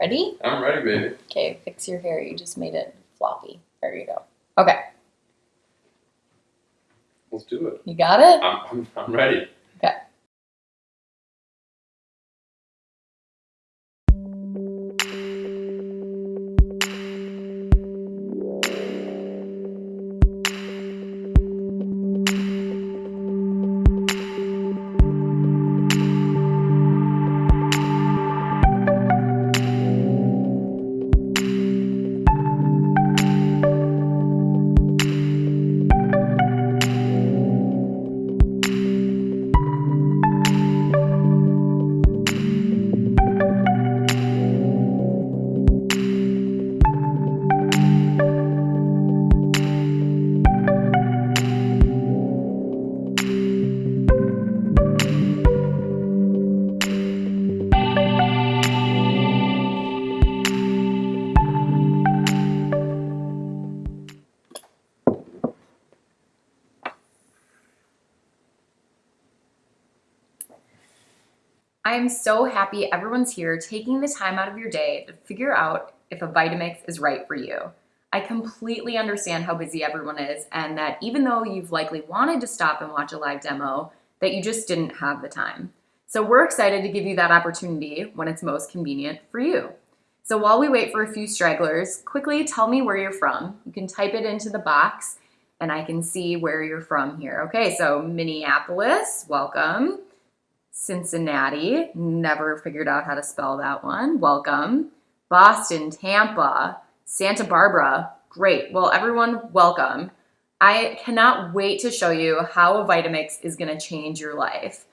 Ready? I'm ready, baby. Okay, fix your hair. You just made it floppy. There you go. Okay, Let's do it. you got it? I'm, I'm, I'm ready. Am so happy everyone's here taking the time out of your day to figure out if a Vitamix is right for you. I completely understand how busy everyone is and that even though you've likely wanted to stop and watch a live demo, that you just didn't have the time. So we're excited to give you that opportunity when it's most convenient for you. So while we wait for a few stragglers, quickly tell me where you're from. You can type it into the box and I can see where you're from here. Okay, so Minneapolis, welcome. Cincinnati, never figured out how to spell that one. Welcome. Boston, Tampa, Santa Barbara. Great. Well, everyone, welcome. I cannot wait to show you how a Vitamix is going to change your life.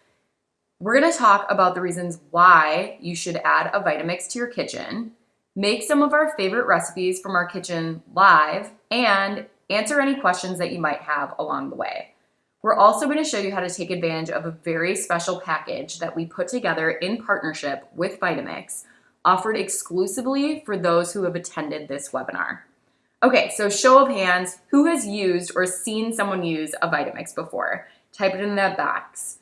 We're going to talk about the reasons why you should add a Vitamix to your kitchen, make some of our favorite recipes from our kitchen live, and answer any questions that you might have along the way. We're also going to show you how to take advantage of a very special package that we put together in partnership with Vitamix, offered exclusively for those who have attended this webinar. Okay, so show of hands, who has used or seen someone use a Vitamix before? Type it in the box.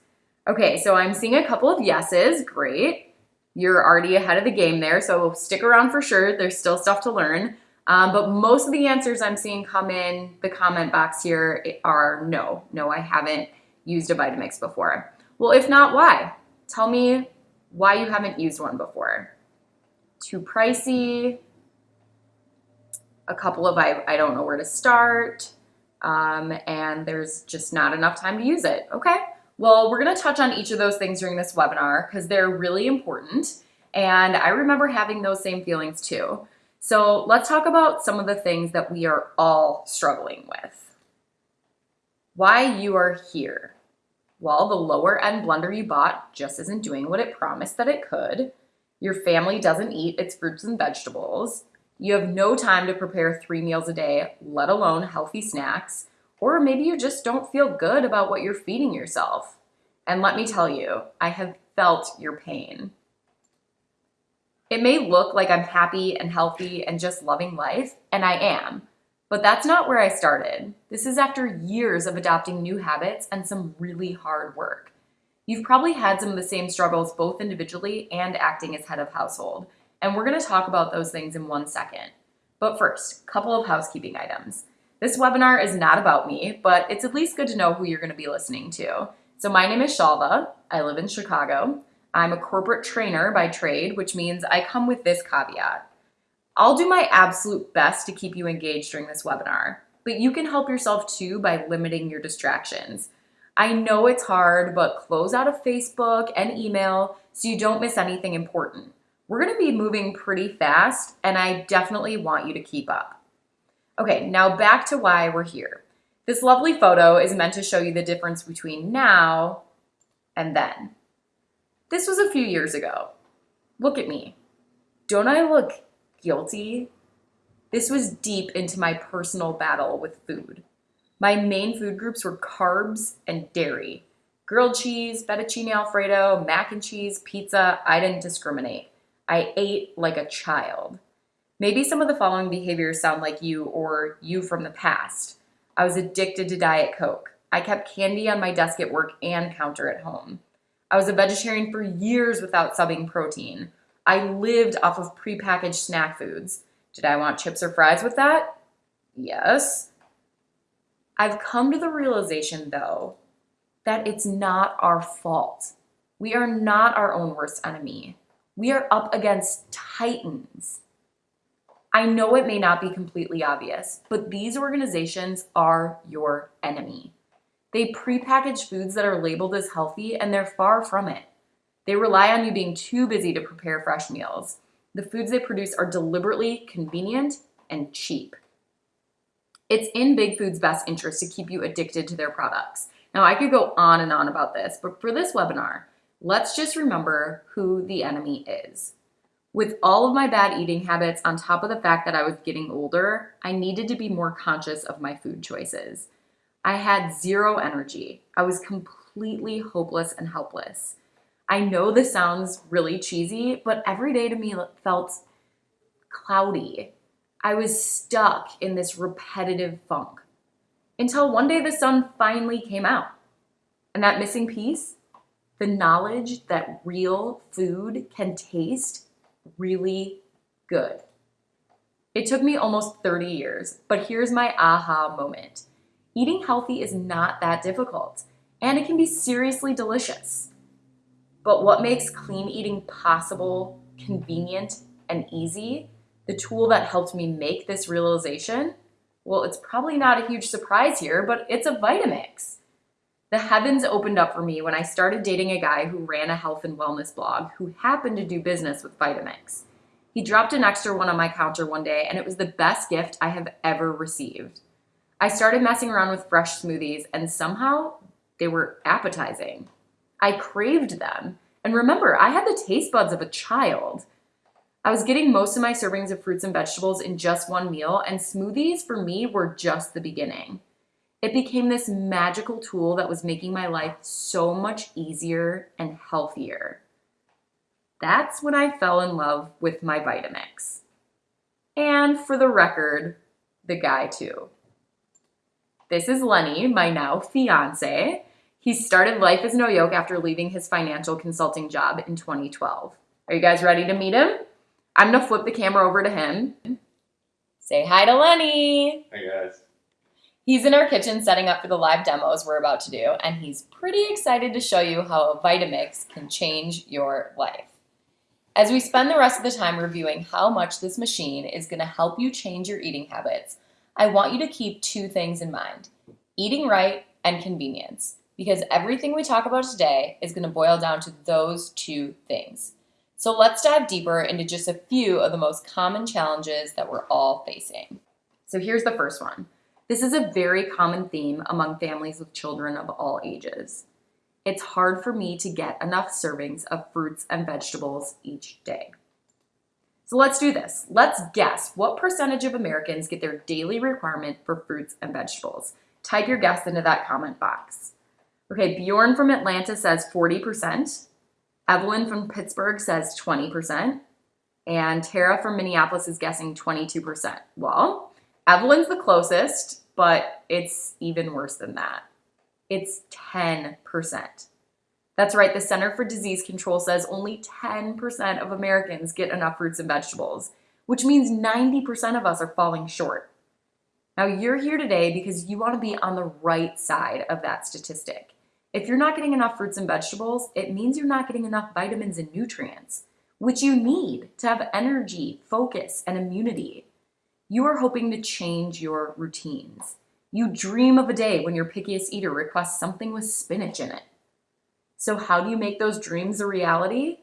Okay, so I'm seeing a couple of yeses, great. You're already ahead of the game there, so stick around for sure. There's still stuff to learn. Um, but most of the answers I'm seeing come in the comment box here are no. No, I haven't used a Vitamix before. Well, if not, why? Tell me why you haven't used one before. Too pricey, a couple of I, I don't know where to start, um, and there's just not enough time to use it. Okay, well, we're gonna touch on each of those things during this webinar because they're really important. And I remember having those same feelings too. So let's talk about some of the things that we are all struggling with. Why you are here. Well, the lower end blender you bought just isn't doing what it promised that it could. Your family doesn't eat its fruits and vegetables. You have no time to prepare three meals a day, let alone healthy snacks. Or maybe you just don't feel good about what you're feeding yourself. And let me tell you, I have felt your pain. It may look like I'm happy and healthy and just loving life, and I am, but that's not where I started. This is after years of adopting new habits and some really hard work. You've probably had some of the same struggles both individually and acting as head of household, and we're gonna talk about those things in one second. But first, couple of housekeeping items. This webinar is not about me, but it's at least good to know who you're gonna be listening to. So my name is Shalva, I live in Chicago. I'm a corporate trainer by trade, which means I come with this caveat. I'll do my absolute best to keep you engaged during this webinar, but you can help yourself too by limiting your distractions. I know it's hard, but close out of Facebook and email so you don't miss anything important. We're gonna be moving pretty fast and I definitely want you to keep up. Okay, now back to why we're here. This lovely photo is meant to show you the difference between now and then. This was a few years ago. Look at me. Don't I look guilty? This was deep into my personal battle with food. My main food groups were carbs and dairy. Grilled cheese, fettuccine alfredo, mac and cheese, pizza, I didn't discriminate. I ate like a child. Maybe some of the following behaviors sound like you or you from the past. I was addicted to Diet Coke. I kept candy on my desk at work and counter at home. I was a vegetarian for years without subbing protein. I lived off of prepackaged snack foods. Did I want chips or fries with that? Yes. I've come to the realization, though, that it's not our fault. We are not our own worst enemy. We are up against titans. I know it may not be completely obvious, but these organizations are your enemy. They prepackage foods that are labeled as healthy, and they're far from it. They rely on you being too busy to prepare fresh meals. The foods they produce are deliberately convenient and cheap. It's in Big Food's best interest to keep you addicted to their products. Now, I could go on and on about this, but for this webinar, let's just remember who the enemy is. With all of my bad eating habits, on top of the fact that I was getting older, I needed to be more conscious of my food choices. I had zero energy. I was completely hopeless and helpless. I know this sounds really cheesy, but every day to me felt cloudy. I was stuck in this repetitive funk until one day the sun finally came out. And that missing piece, the knowledge that real food can taste really good. It took me almost 30 years, but here's my aha moment. Eating healthy is not that difficult, and it can be seriously delicious. But what makes clean eating possible, convenient, and easy, the tool that helped me make this realization, well, it's probably not a huge surprise here, but it's a Vitamix. The heavens opened up for me when I started dating a guy who ran a health and wellness blog who happened to do business with Vitamix. He dropped an extra one on my counter one day, and it was the best gift I have ever received. I started messing around with fresh smoothies, and somehow they were appetizing. I craved them. And remember, I had the taste buds of a child. I was getting most of my servings of fruits and vegetables in just one meal, and smoothies for me were just the beginning. It became this magical tool that was making my life so much easier and healthier. That's when I fell in love with my Vitamix. And for the record, the guy too. This is Lenny, my now fiance. He started Life is No Yoke after leaving his financial consulting job in 2012. Are you guys ready to meet him? I'm gonna flip the camera over to him. Say hi to Lenny. Hey guys. He's in our kitchen setting up for the live demos we're about to do, and he's pretty excited to show you how a Vitamix can change your life. As we spend the rest of the time reviewing how much this machine is gonna help you change your eating habits, I want you to keep two things in mind, eating right and convenience, because everything we talk about today is gonna boil down to those two things. So let's dive deeper into just a few of the most common challenges that we're all facing. So here's the first one. This is a very common theme among families with children of all ages. It's hard for me to get enough servings of fruits and vegetables each day. So let's do this. Let's guess what percentage of Americans get their daily requirement for fruits and vegetables. Type your guess into that comment box. Okay, Bjorn from Atlanta says 40%. Evelyn from Pittsburgh says 20%. And Tara from Minneapolis is guessing 22%. Well, Evelyn's the closest, but it's even worse than that. It's 10%. That's right, the Center for Disease Control says only 10% of Americans get enough fruits and vegetables, which means 90% of us are falling short. Now, you're here today because you want to be on the right side of that statistic. If you're not getting enough fruits and vegetables, it means you're not getting enough vitamins and nutrients, which you need to have energy, focus, and immunity. You are hoping to change your routines. You dream of a day when your pickiest eater requests something with spinach in it. So, how do you make those dreams a reality?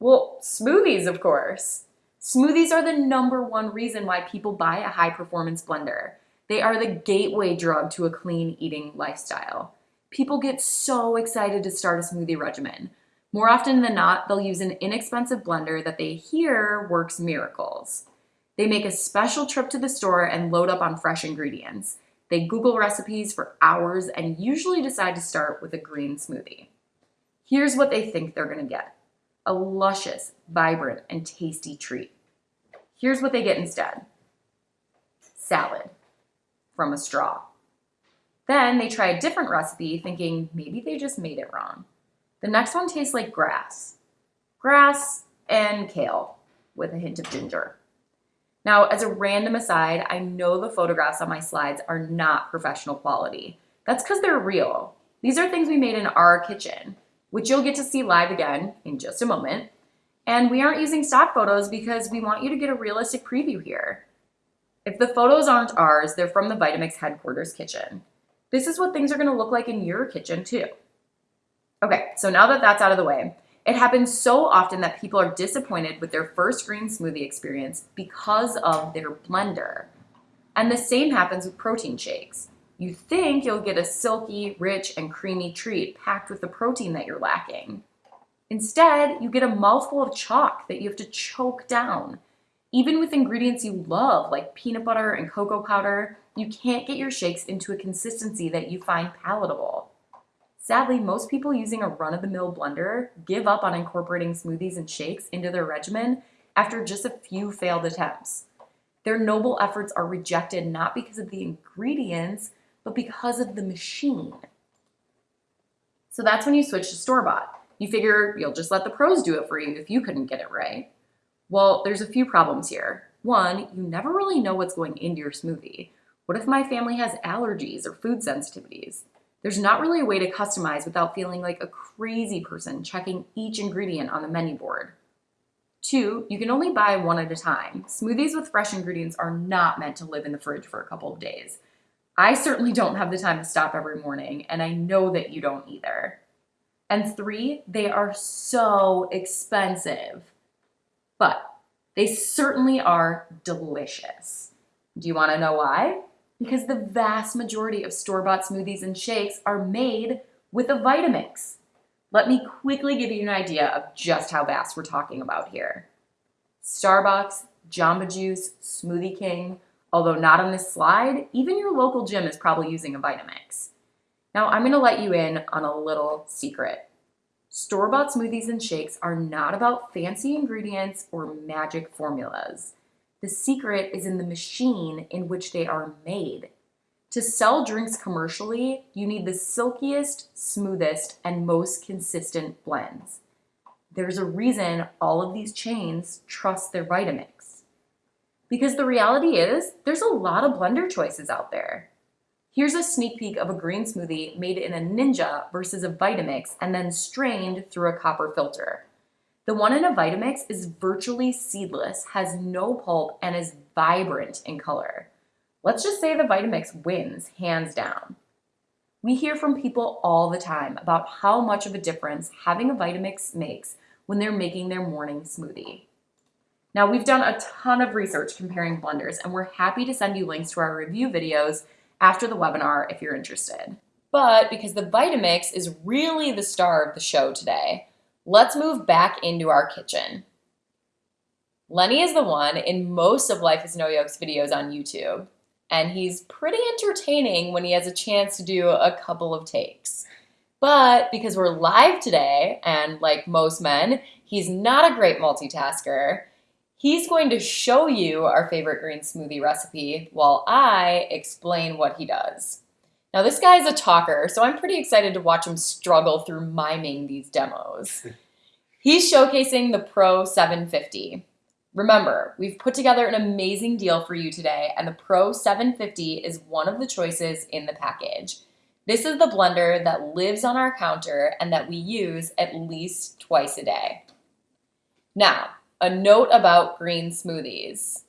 Well, smoothies, of course. Smoothies are the number one reason why people buy a high performance blender. They are the gateway drug to a clean eating lifestyle. People get so excited to start a smoothie regimen. More often than not, they'll use an inexpensive blender that they hear works miracles. They make a special trip to the store and load up on fresh ingredients. They Google recipes for hours and usually decide to start with a green smoothie. Here's what they think they're gonna get a luscious, vibrant, and tasty treat. Here's what they get instead salad from a straw. Then they try a different recipe thinking maybe they just made it wrong. The next one tastes like grass. Grass, and kale with a hint of ginger. Now, as a random aside, I know the photographs on my slides are not professional quality. That's because they're real. These are things we made in our kitchen, which you'll get to see live again in just a moment. And we aren't using stock photos because we want you to get a realistic preview here. If the photos aren't ours, they're from the Vitamix headquarters kitchen. This is what things are gonna look like in your kitchen too. Okay, so now that that's out of the way, it happens so often that people are disappointed with their first green smoothie experience because of their blender. And the same happens with protein shakes. You think you'll get a silky, rich, and creamy treat packed with the protein that you're lacking. Instead, you get a mouthful of chalk that you have to choke down. Even with ingredients you love, like peanut butter and cocoa powder, you can't get your shakes into a consistency that you find palatable. Sadly, most people using a run-of-the-mill blender give up on incorporating smoothies and shakes into their regimen after just a few failed attempts. Their noble efforts are rejected not because of the ingredients, but because of the machine. So that's when you switch to store-bought. You figure you'll just let the pros do it for you if you couldn't get it right. Well, there's a few problems here. One, you never really know what's going into your smoothie. What if my family has allergies or food sensitivities? There's not really a way to customize without feeling like a crazy person checking each ingredient on the menu board. Two, you can only buy one at a time. Smoothies with fresh ingredients are not meant to live in the fridge for a couple of days. I certainly don't have the time to stop every morning, and I know that you don't either. And three, they are so expensive. But they certainly are delicious. Do you want to know why? Because the vast majority of store-bought smoothies and shakes are made with a Vitamix. Let me quickly give you an idea of just how vast we're talking about here. Starbucks, Jamba Juice, Smoothie King, although not on this slide, even your local gym is probably using a Vitamix. Now I'm gonna let you in on a little secret. Store-bought smoothies and shakes are not about fancy ingredients or magic formulas. The secret is in the machine in which they are made. To sell drinks commercially, you need the silkiest, smoothest, and most consistent blends. There's a reason all of these chains trust their Vitamix. Because the reality is, there's a lot of blender choices out there. Here's a sneak peek of a green smoothie made in a Ninja versus a Vitamix and then strained through a copper filter. The one in a Vitamix is virtually seedless, has no pulp, and is vibrant in color. Let's just say the Vitamix wins, hands down. We hear from people all the time about how much of a difference having a Vitamix makes when they're making their morning smoothie. Now, we've done a ton of research comparing blenders, and we're happy to send you links to our review videos after the webinar if you're interested. But because the Vitamix is really the star of the show today, let's move back into our kitchen. Lenny is the one in most of Life is No Yoke's videos on YouTube, and he's pretty entertaining when he has a chance to do a couple of takes. But because we're live today, and like most men, he's not a great multitasker, He's going to show you our favorite green smoothie recipe while I explain what he does. Now this guy is a talker, so I'm pretty excited to watch him struggle through miming these demos. He's showcasing the Pro 750. Remember, we've put together an amazing deal for you today, and the Pro 750 is one of the choices in the package. This is the blender that lives on our counter and that we use at least twice a day. Now, a note about green smoothies.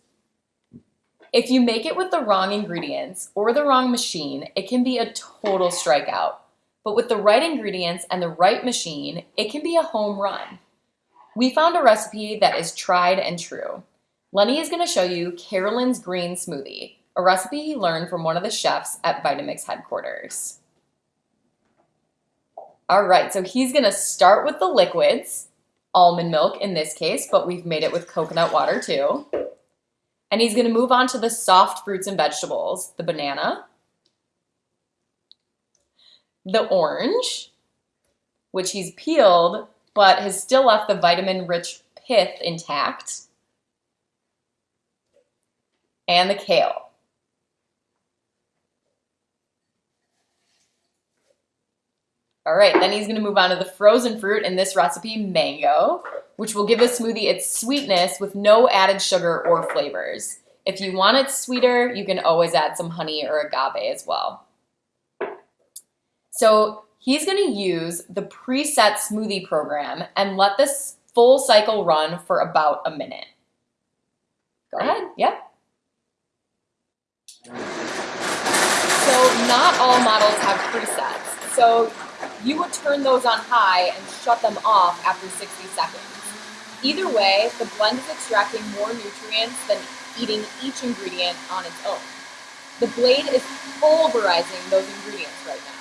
If you make it with the wrong ingredients or the wrong machine, it can be a total strikeout. But with the right ingredients and the right machine, it can be a home run. We found a recipe that is tried and true. Lenny is going to show you Carolyn's Green Smoothie, a recipe he learned from one of the chefs at Vitamix headquarters. All right, so he's going to start with the liquids almond milk in this case, but we've made it with coconut water too. And he's gonna move on to the soft fruits and vegetables, the banana, the orange, which he's peeled, but has still left the vitamin-rich pith intact, and the kale. All right, then he's gonna move on to the frozen fruit in this recipe, mango, which will give the smoothie its sweetness with no added sugar or flavors. If you want it sweeter, you can always add some honey or agave as well. So he's going to use the preset smoothie program and let this full cycle run for about a minute. Go ahead. Yep. So not all models have presets. So you would turn those on high and shut them off after 60 seconds. Either way, the blend is extracting more nutrients than eating each ingredient on its own. The blade is pulverizing those ingredients right now.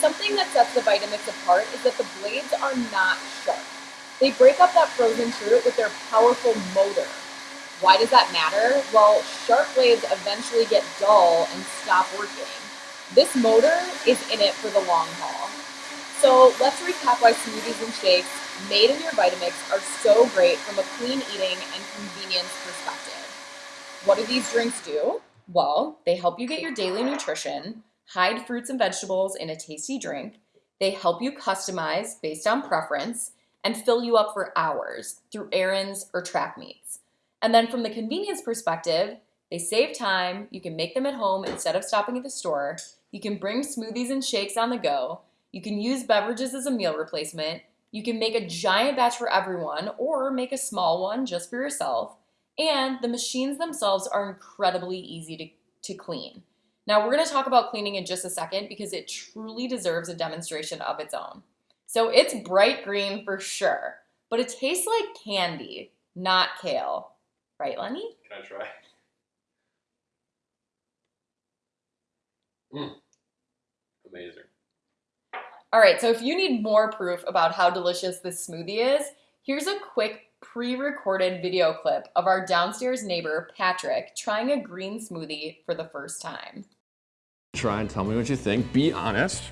Something that sets the Vitamix apart is that the blades are not sharp. They break up that frozen fruit with their powerful motor. Why does that matter? Well, sharp blades eventually get dull and stop working. This motor is in it for the long haul. So let's recap why smoothies and shakes made in your Vitamix are so great from a clean eating and convenience perspective. What do these drinks do? Well, they help you get your daily nutrition, hide fruits and vegetables in a tasty drink, they help you customize based on preference, and fill you up for hours through errands or track meets. And then from the convenience perspective, they save time, you can make them at home instead of stopping at the store, you can bring smoothies and shakes on the go, you can use beverages as a meal replacement, you can make a giant batch for everyone or make a small one just for yourself. And the machines themselves are incredibly easy to, to clean. Now we're gonna talk about cleaning in just a second because it truly deserves a demonstration of its own. So it's bright green for sure, but it tastes like candy, not kale. Right, Lenny? Can I try? Mmm. Amazing. All right, so if you need more proof about how delicious this smoothie is, here's a quick pre-recorded video clip of our downstairs neighbor, Patrick, trying a green smoothie for the first time. Try and tell me what you think. Be honest.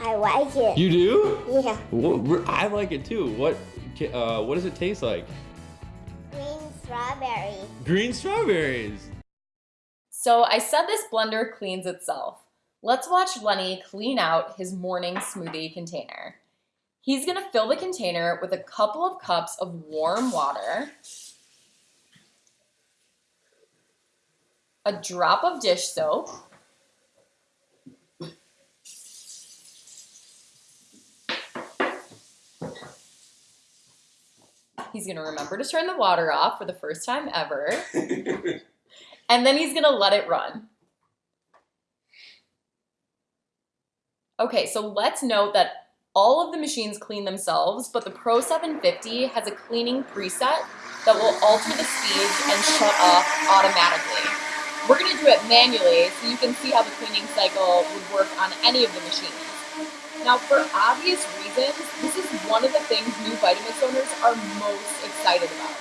I like it. You do? yeah. Well, I like it too. What uh, what does it taste like? Green strawberry. Green strawberries. So I said this blender cleans itself. Let's watch Lenny clean out his morning smoothie container. He's gonna fill the container with a couple of cups of warm water, a drop of dish soap, He's gonna remember to turn the water off for the first time ever. and then he's gonna let it run. Okay, so let's note that all of the machines clean themselves, but the Pro 750 has a cleaning preset that will alter the speeds and shut off automatically. We're gonna do it manually so you can see how the cleaning cycle would work on any of the machines. Now, for obvious reasons, this is one of the things new Vitamix owners are most excited about.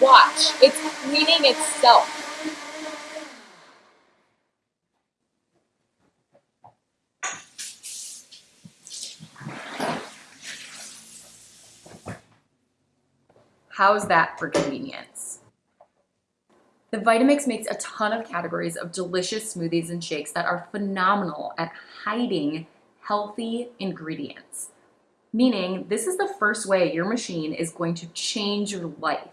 Watch, it's cleaning itself. How's that for convenience? The Vitamix makes a ton of categories of delicious smoothies and shakes that are phenomenal at hiding healthy ingredients. Meaning, this is the first way your machine is going to change your life.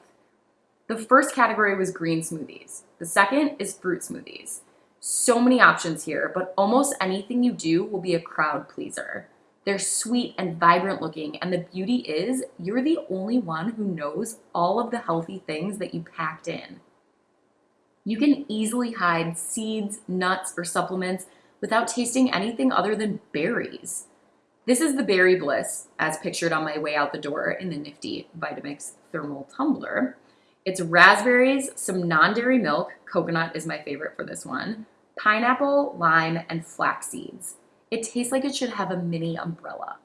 The first category was green smoothies. The second is fruit smoothies. So many options here, but almost anything you do will be a crowd pleaser. They're sweet and vibrant looking, and the beauty is you're the only one who knows all of the healthy things that you packed in. You can easily hide seeds, nuts, or supplements without tasting anything other than berries. This is the Berry Bliss, as pictured on my way out the door in the nifty Vitamix thermal tumbler. It's raspberries, some non-dairy milk, coconut is my favorite for this one, pineapple, lime, and flax seeds. It tastes like it should have a mini umbrella.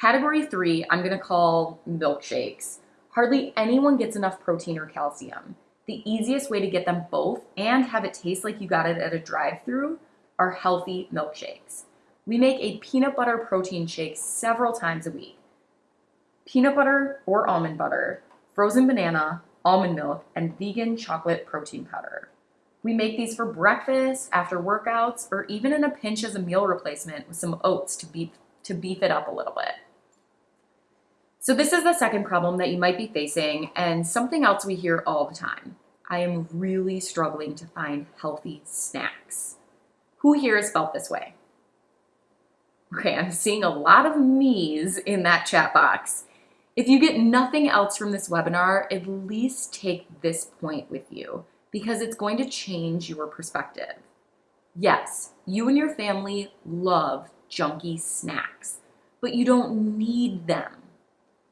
Category three, I'm gonna call milkshakes. Hardly anyone gets enough protein or calcium. The easiest way to get them both and have it taste like you got it at a drive-through are healthy milkshakes. We make a peanut butter protein shake several times a week. Peanut butter or almond butter, frozen banana, almond milk, and vegan chocolate protein powder. We make these for breakfast, after workouts, or even in a pinch as a meal replacement with some oats to beat to beef it up a little bit. So, this is the second problem that you might be facing, and something else we hear all the time. I am really struggling to find healthy snacks. Who here has felt this way? Okay, I'm seeing a lot of me's in that chat box. If you get nothing else from this webinar, at least take this point with you because it's going to change your perspective. Yes, you and your family love junky snacks, but you don't need them.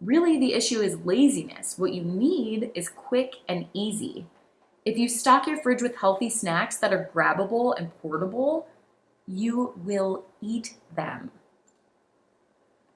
Really, the issue is laziness. What you need is quick and easy. If you stock your fridge with healthy snacks that are grabbable and portable, you will eat them.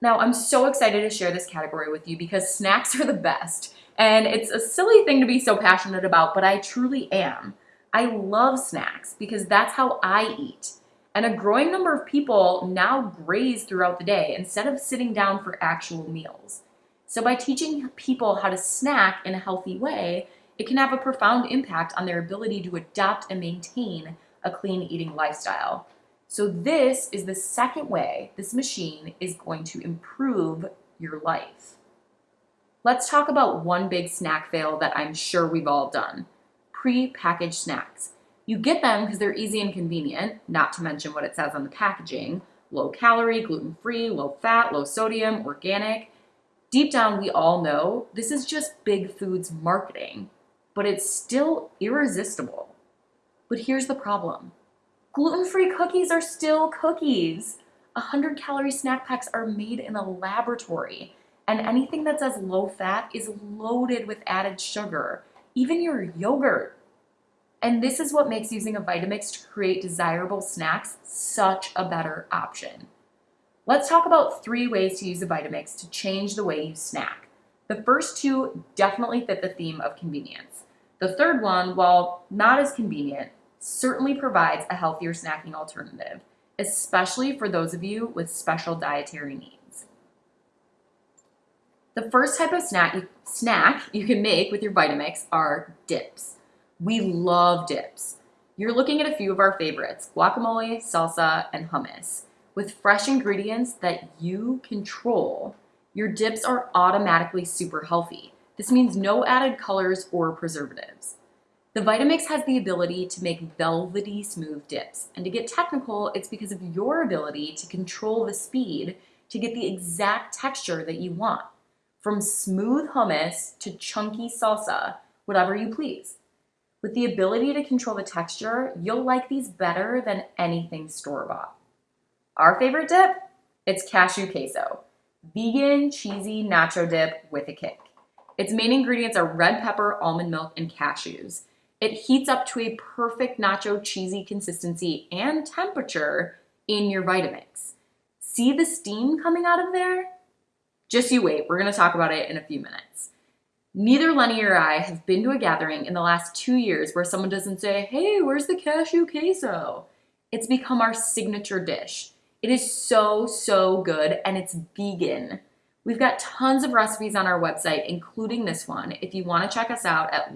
Now, I'm so excited to share this category with you because snacks are the best. And it's a silly thing to be so passionate about, but I truly am. I love snacks because that's how I eat. And a growing number of people now graze throughout the day instead of sitting down for actual meals. So, by teaching people how to snack in a healthy way, it can have a profound impact on their ability to adopt and maintain a clean eating lifestyle. So, this is the second way this machine is going to improve your life. Let's talk about one big snack fail that I'm sure we've all done pre-packaged snacks. You get them because they're easy and convenient, not to mention what it says on the packaging low calorie, gluten free, low fat, low sodium, organic. Deep down, we all know this is just big foods marketing, but it's still irresistible. But here's the problem gluten free cookies are still cookies. 100 calorie snack packs are made in a laboratory, and anything that says low fat is loaded with added sugar even your yogurt. And this is what makes using a Vitamix to create desirable snacks such a better option. Let's talk about three ways to use a Vitamix to change the way you snack. The first two definitely fit the theme of convenience. The third one, while not as convenient, certainly provides a healthier snacking alternative, especially for those of you with special dietary needs. The first type of snack you, snack you can make with your Vitamix are dips. We love dips. You're looking at a few of our favorites, guacamole, salsa, and hummus. With fresh ingredients that you control, your dips are automatically super healthy. This means no added colors or preservatives. The Vitamix has the ability to make velvety smooth dips. And to get technical, it's because of your ability to control the speed to get the exact texture that you want from smooth hummus to chunky salsa, whatever you please. With the ability to control the texture, you'll like these better than anything store-bought. Our favorite dip? It's cashew queso. Vegan, cheesy nacho dip with a kick. Its main ingredients are red pepper, almond milk, and cashews. It heats up to a perfect nacho cheesy consistency and temperature in your Vitamix. See the steam coming out of there? Just you wait, we're to talk about it in a few minutes. Neither Lenny or I have been to a gathering in the last two years where someone doesn't say, hey, where's the cashew queso? It's become our signature dish. It is so, so good and it's vegan. We've got tons of recipes on our website, including this one, if you want to check us out at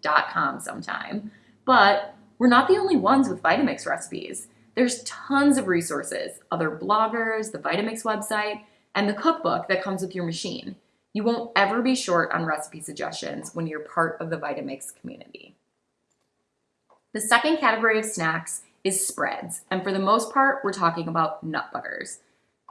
lifeisnoyoke.com sometime. But we're not the only ones with Vitamix recipes. There's tons of resources, other bloggers, the Vitamix website, and the cookbook that comes with your machine. You won't ever be short on recipe suggestions when you're part of the Vitamix community. The second category of snacks is spreads, and for the most part, we're talking about nut butters.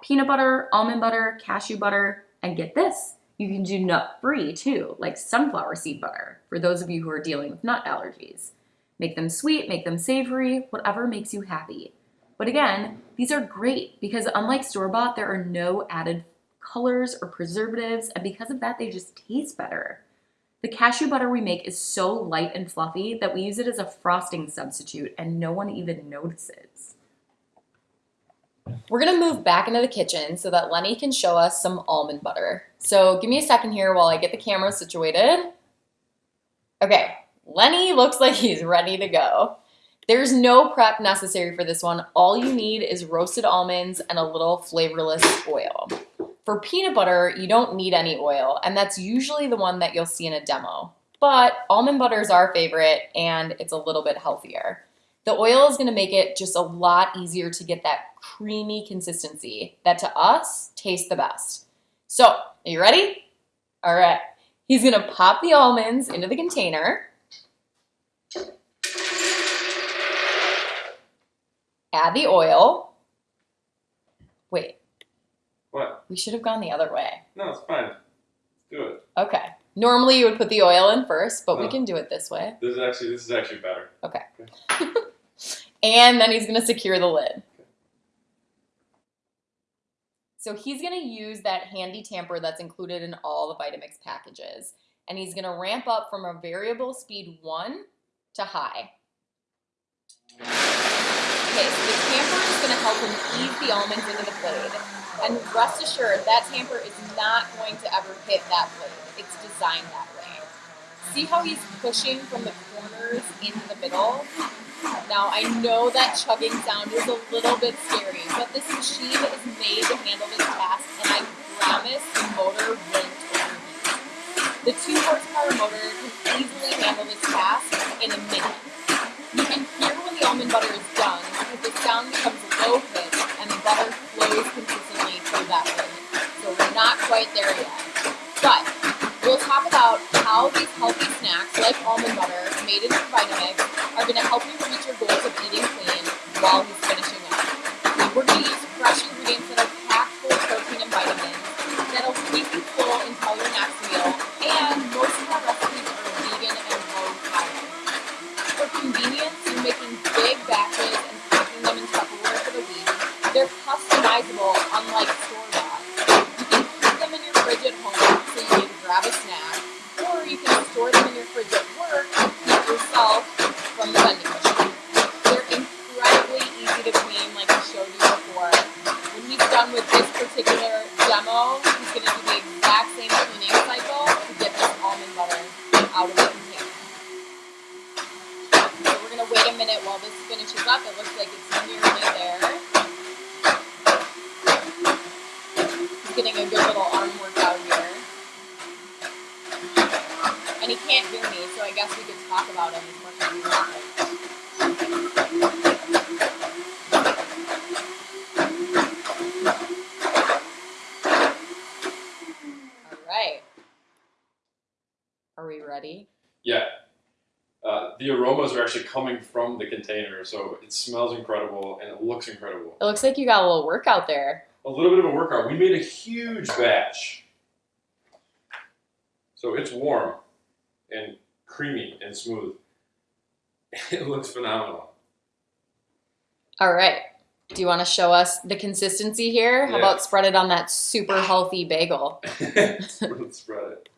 Peanut butter, almond butter, cashew butter, and get this, you can do nut-free too, like sunflower seed butter, for those of you who are dealing with nut allergies. Make them sweet, make them savory, whatever makes you happy. But again, these are great because unlike store-bought, there are no added colors or preservatives, and because of that, they just taste better. The cashew butter we make is so light and fluffy that we use it as a frosting substitute and no one even notices. We're gonna move back into the kitchen so that Lenny can show us some almond butter. So give me a second here while I get the camera situated. Okay, Lenny looks like he's ready to go. There's no prep necessary for this one. All you need is roasted almonds and a little flavorless oil. For peanut butter, you don't need any oil, and that's usually the one that you'll see in a demo. But almond butter is our favorite, and it's a little bit healthier. The oil is gonna make it just a lot easier to get that creamy consistency that to us tastes the best. So, are you ready? All right. He's gonna pop the almonds into the container. Add the oil. Wait, What? we should have gone the other way. No, it's fine. Do it. Okay. Normally you would put the oil in first, but we Oh. can do it this way. This is actually this is actually better. And then he's gonna secure the lid. So he's gonna use that handy tamper that's included in all the Vitamix packages. And he's gonna ramp up from a variable speed one to high. Okay, so the tamper is gonna help him ease the almonds into the blade. And rest assured, that tamper is not going to ever hit that blade. It's designed that way. See how he's pushing from the corners into the middle? Now, I know that chugging sound is a little bit scary, but this machine is made to handle this task, and I promise the motor won't. The 2 horsepower motor can easily handle this task in a minute. You can hear when the almond butter is done because the sound becomes low pitched and the butter flows consistently through that lid. So we're not quite there yet. But talk about how these healthy snacks like almond butter made in Vitamix are going to help you reach your goals of eating clean while he's finishing up. We're going to use fresh ingredients that are packed full of protein and vitamins that'll keep you full until your next meal. And most of our recipes are vegan and low calorie. For convenience, you're making big batches and packing them in Tupperware for the week. They're customizable, unlike store-bought. You can keep them in your fridge at home so you need to grab a snack, or you can store them in your fridge at work and keep yourself from the vending machine. They're incredibly easy to clean, like I showed you before. When he's done with this particular demo, he's going to do the exact same cleaning cycle to get this almond butter out of the container. So we're gonna wait a minute while this finishes up. It looks like it's nearly there. He's getting a good little arm workout here. And he can't hear me, so I guess we could talk about him as much as we want. All right. Are we ready? Yeah. Uh, the aromas are actually coming from the container, so it smells incredible and it looks incredible. It looks like you got a little workout there. A little bit of a workout. We made a huge batch. So it's warm and creamy and smooth. It looks phenomenal. All right. Do you want to show us the consistency here? How Yeah. about spread it on that super healthy bagel? Let's spread it.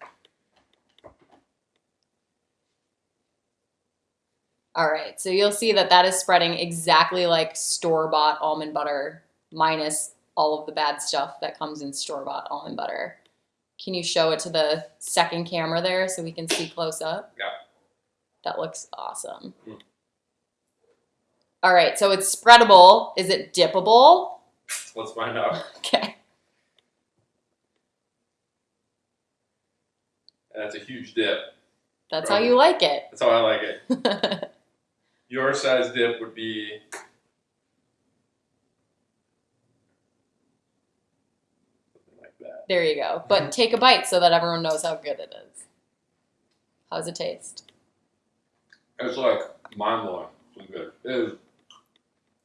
All right. So you'll see that that is spreading exactly like store-bought almond butter minus all of the bad stuff that comes in store-bought almond butter. Can you show it to the second camera there so we can see close up? Yeah. That looks awesome. Mm. All right. So it's spreadable. Is it dippable? Let's find out. Okay. That's a huge dip. That's how you like it. That's how I like it. Your size dip would be something like that. There you go. But mm-hmm. take a bite so that everyone knows how good it is. How's it taste? It's like mind blowing. So good. It is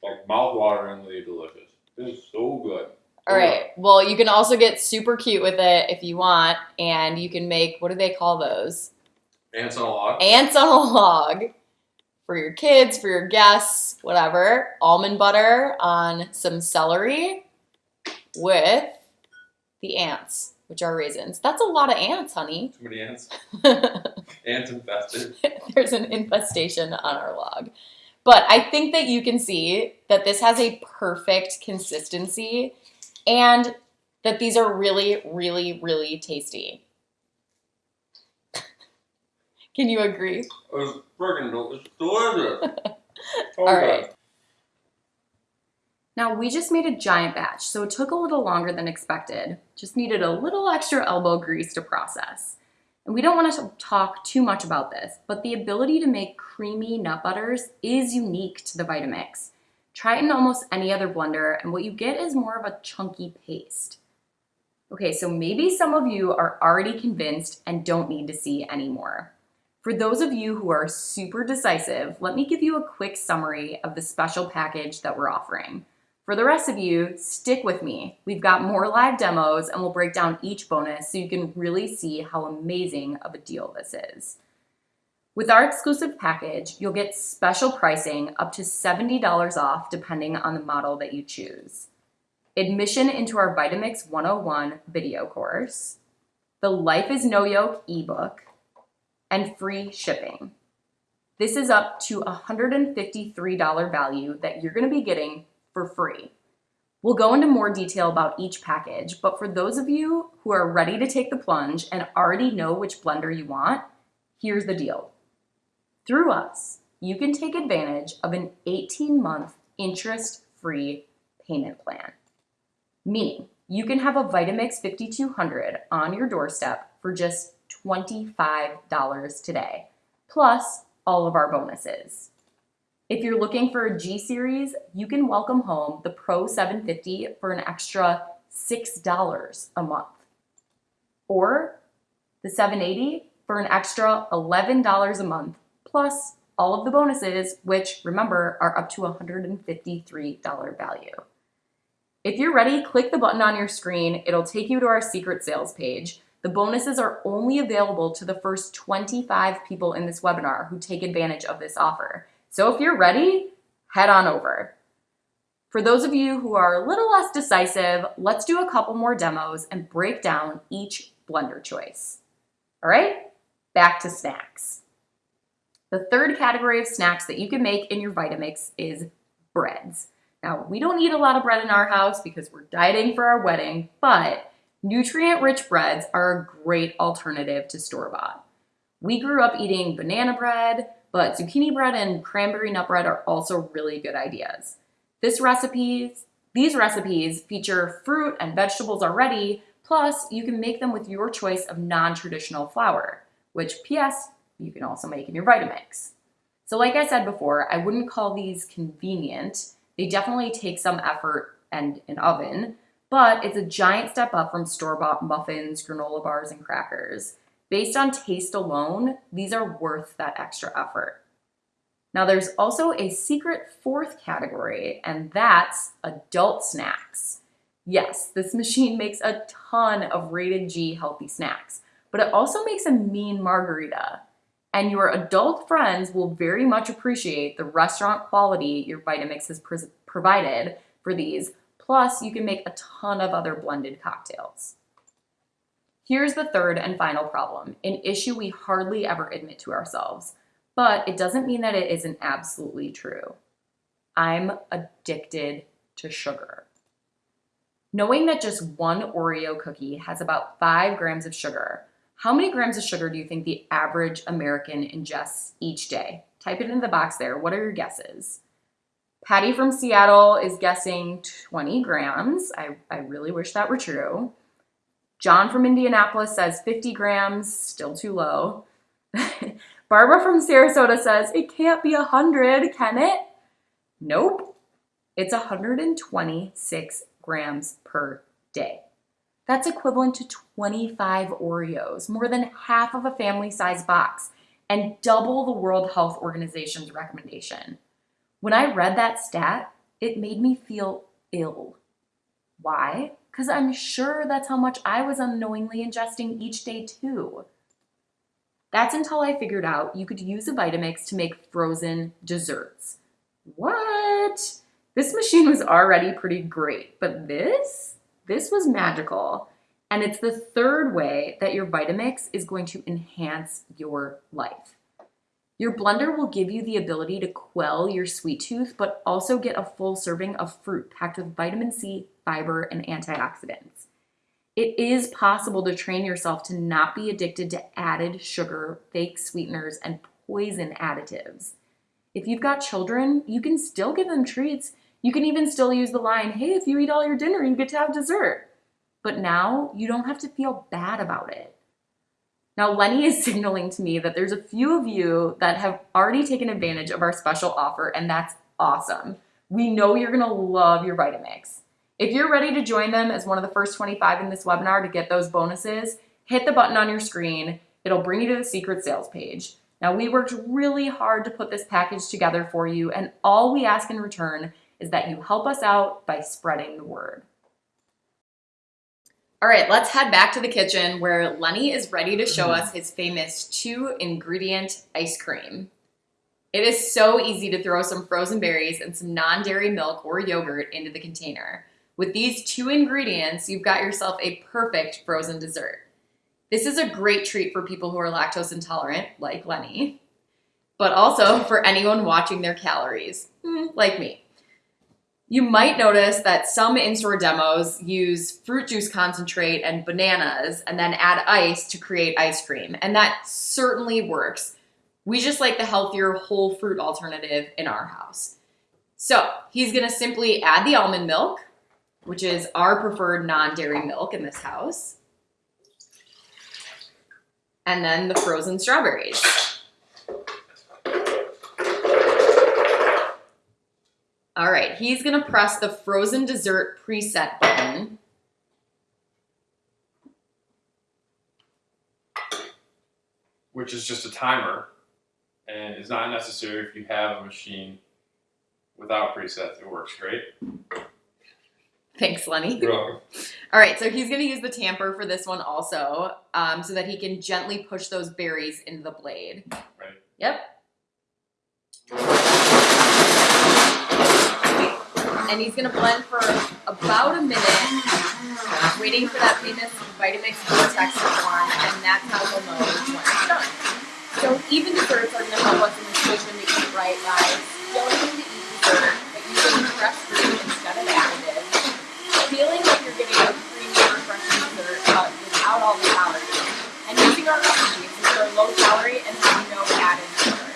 like mouthwateringly delicious. It is so good. All right. Well, you can also get super cute with it if you want, and you can make what do they call those? Ants on a log. Ants on a log for your kids, for your guests, whatever. Almond butter on some celery with the ants, which are raisins. That's a lot of ants, honey. Too many ants. Ants infested. there's an infestation on our log. But I think that you can see that this has a perfect consistency and that these are really, really, really tasty. Can you agree? It's freaking delicious. So oh, All good. Now we just made a giant batch, so it took a little longer than expected. Just needed a little extra elbow grease to process. And we don't want to talk too much about this, but the ability to make creamy nut butters is unique to the Vitamix. Try it in almost any other blender, and what you get is more of a chunky paste. Okay, so maybe some of you are already convinced and don't need to see anymore. For those of you who are super decisive, let me give you a quick summary of the special package that we're offering. For the rest of you, stick with me. We've got more live demos and we'll break down each bonus so you can really see how amazing of a deal this is. With our exclusive package, you'll get special pricing up to $70 off depending on the model that you choose. Admission into our Vitamix 101 video course, the Life is No Yoke ebook, and free shipping. This is up to $153 value that you're gonna be getting for free. We'll go into more detail about each package, but for those of you who are ready to take the plunge and already know which blender you want, here's the deal. Through us, you can take advantage of an 18-month interest-free payment plan. Meaning, you can have a Vitamix 5200 on your doorstep for just $25 today, plus all of our bonuses. If you're looking for a G series, you can welcome home the Pro 750 for an extra $6 a month. Or the 780 for an extra $11 a month, plus all of the bonuses, which remember are up to $153 value. If you're ready, click the button on your screen. It'll take you to our secret sales page. The bonuses are only available to the first 25 people in this webinar who take advantage of this offer. So if you're ready, head on over. For those of you who are a little less decisive, let's do a couple more demos and break down each blender choice. All right, back to snacks. The third category of snacks that you can make in your Vitamix is breads. Now, we don't eat a lot of bread in our house because we're dieting for our wedding, but nutrient-rich breads are a great alternative to store-bought. We grew up eating banana bread, but zucchini bread and cranberry nut bread are also really good ideas. This recipes, these recipes feature fruit and vegetables already, plus you can make them with your choice of non-traditional flour, which PS, you can also make in your Vitamix. So like I said before, I wouldn't call these convenient. They definitely take some effort and an oven, but it's a giant step up from store-bought muffins, granola bars, and crackers. Based on taste alone, these are worth that extra effort. Now there's also a secret fourth category, and that's adult snacks. Yes, this machine makes a ton of rated G healthy snacks, but it also makes a mean margarita. And your adult friends will very much appreciate the restaurant quality your Vitamix has provided for these, plus you can make a ton of other blended cocktails. Here's the third and final problem, an issue we hardly ever admit to ourselves, but it doesn't mean that it isn't absolutely true. I'm addicted to sugar. Knowing that just one Oreo cookie has about five grams of sugar, how many grams of sugar do you think the average American ingests each day? Type it in the box there. What are your guesses? Patty from Seattle is guessing 20 grams. I, I really wish that were true. John from Indianapolis says 50 grams, still too low. Barbara from Sarasota says, it can't be 100, can it? Nope. It's 126 grams per day. That's equivalent to 25 Oreos, more than half of a family size box, and double the World Health Organization's recommendation. When I read that stat, it made me feel ill. Why? because I'm sure that's how much I was unknowingly ingesting each day too. That's until I figured out you could use a Vitamix to make frozen desserts. What? This machine was already pretty great, but this? This was magical. And it's the third way that your Vitamix is going to enhance your life. Your blender will give you the ability to quell your sweet tooth, but also get a full serving of fruit packed with vitamin C, fiber, and antioxidants. It is possible to train yourself to not be addicted to added sugar, fake sweeteners, and poison additives. If you've got children, you can still give them treats. You can even still use the line, hey, if you eat all your dinner, you get to have dessert. But now you don't have to feel bad about it. Now, Lenny is signaling to me that there's a few of you that have already taken advantage of our special offer, and that's awesome. We know you're gonna love your Vitamix. If you're ready to join them as one of the first 25 in this webinar to get those bonuses, hit the button on your screen. It'll bring you to the secret sales page. Now, we worked really hard to put this package together for you, and all we ask in return is that you help us out by spreading the word. All right, let's head back to the kitchen where Lenny is ready to show us his famous two ingredient ice cream. It is so easy to throw some frozen berries and some non dairy milk or yogurt into the container. With these two ingredients, you've got yourself a perfect frozen dessert. This is a great treat for people who are lactose intolerant, like Lenny, but also for anyone watching their calories, hmm, like me. You might notice that some in-store demos use fruit juice concentrate and bananas and then add ice to create ice cream, and that certainly works. We just like the healthier whole fruit alternative in our house. So he's gonna simply add the almond milk, which is our preferred non-dairy milk in this house, and then the frozen strawberries. All right, he's gonna press the frozen dessert preset button. which is just a timer and is not necessary if you have a machine without presets. It works great. Thanks, Lenny. You're welcome. All right, so he's gonna use the tamper for this one also, um, so that he can gently push those berries into the blade. Right. Yep. And he's gonna blend for about a minute, waiting for that famous Vitamix vortex to form, and that's how he'll know when it's done. So even desserts are gonna help us in this mission to eat right, guys. Don't need to eat dessert, but using fresh fruit instead of additives. Feeling like you're getting a creamy, refreshing dessert, but without all the calories. And using our recipes, which are low calorie and have no added sugar.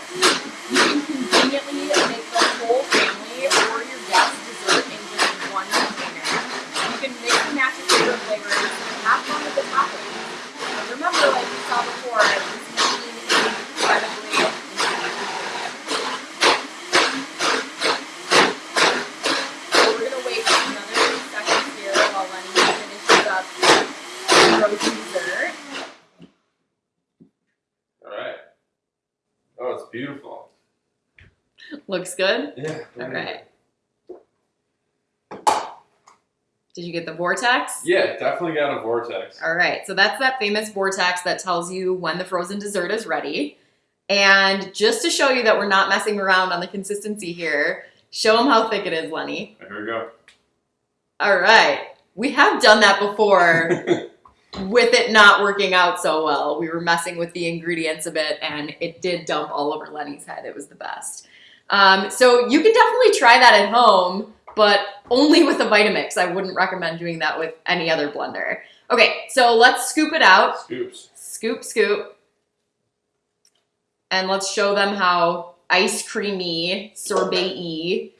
You can conveniently make the whole family or your guests dessert in just one container. You can mix and match your favorite flavors and have fun with the toppings. And remember, like we saw before, this machine is incredibly intuitive. So we're gonna wait just another few seconds here while Lenny finishes up the frozen dessert. All right. Oh, it's beautiful. Looks good. Yeah. All right. Did you get the vortex? Yeah, definitely got a vortex. All right, so that's that famous vortex that tells you when the frozen dessert is ready. And just to show you that we're not messing around on the consistency here, show them how thick it is, Lenny. Here we go. All right, we have done that before with it not working out so well. We were messing with the ingredients a bit and it did dump all over Lenny's head. It was the best. Um, so you can definitely try that at home, but only with a Vitamix. I wouldn't recommend doing that with any other blender. Okay, so let's scoop it out. Scoops. Scoop, scoop. And let's show them how ice creamy, sorbet-y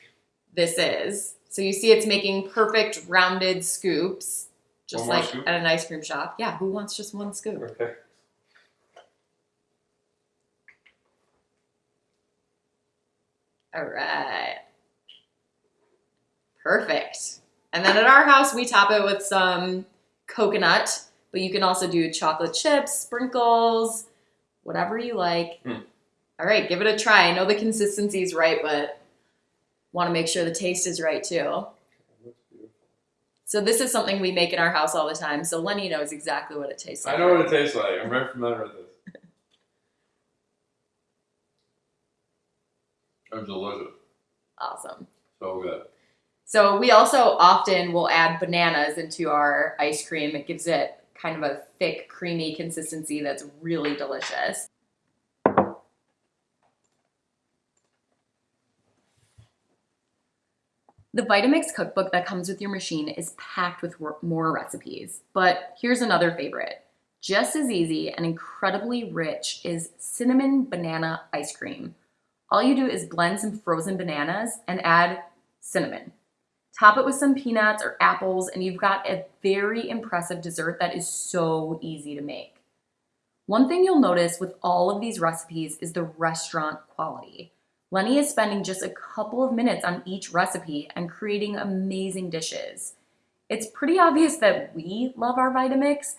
this is. So you see it's making perfect rounded scoops, just like scoop? at an ice cream shop. Yeah, who wants just one scoop? Okay. All right. Perfect. And then at our house, we top it with some coconut, but you can also do chocolate chips, sprinkles, whatever you like. Hmm. All right, give it a try. I know the consistency is right, but want to make sure the taste is right too. Looks beautiful. So this is something we make in our house all the time. So Lenny knows exactly what it tastes like. I know what it tastes like. I'm very familiar with this. It's delicious. Awesome. So good. So we also often will add bananas into our ice cream. It gives it kind of a thick, creamy consistency that's really delicious. The Vitamix cookbook that comes with your machine is packed with more recipes, but here's another favorite. Just as easy and incredibly rich is cinnamon banana ice cream. All you do is blend some frozen bananas and add cinnamon. Top it with some peanuts or apples, and you've got a very impressive dessert that is so easy to make. One thing you'll notice with all of these recipes is the restaurant quality. Lenny is spending just a couple of minutes on each recipe and creating amazing dishes. It's pretty obvious that we love our Vitamix,